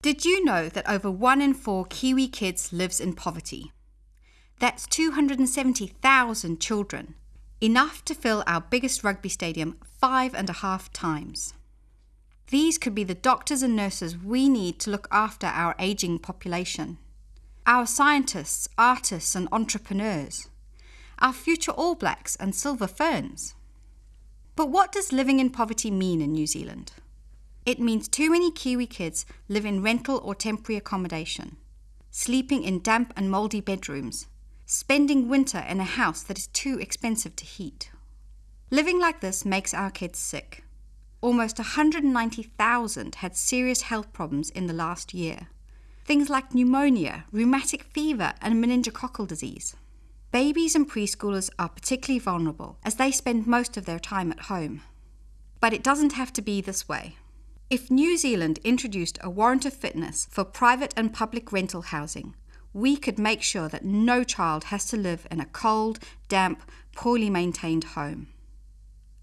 Did you know that over one in four Kiwi kids lives in poverty? That's 270,000 children, enough to fill our biggest rugby stadium five and a half times. These could be the doctors and nurses we need to look after our ageing population. Our scientists, artists, and entrepreneurs. Our future All Blacks and Silver Ferns. But what does living in poverty mean in New Zealand? It means too many Kiwi kids live in rental or temporary accommodation, sleeping in damp and mouldy bedrooms, spending winter in a house that is too expensive to heat. Living like this makes our kids sick. Almost 190,000 had serious health problems in the last year. Things like pneumonia, rheumatic fever, and meningococcal disease. Babies and preschoolers are particularly vulnerable as they spend most of their time at home. But it doesn't have to be this way. If New Zealand introduced a warrant of fitness for private and public rental housing, we could make sure that no child has to live in a cold, damp, poorly maintained home.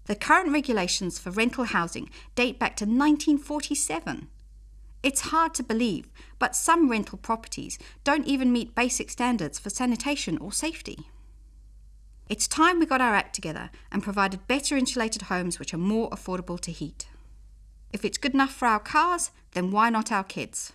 The current regulations for rental housing date back to 1947. It's hard to believe, but some rental properties don't even meet basic standards for sanitation or safety. It's time we got our act together and provided better insulated homes which are more affordable to heat. If it's good enough for our cars, then why not our kids?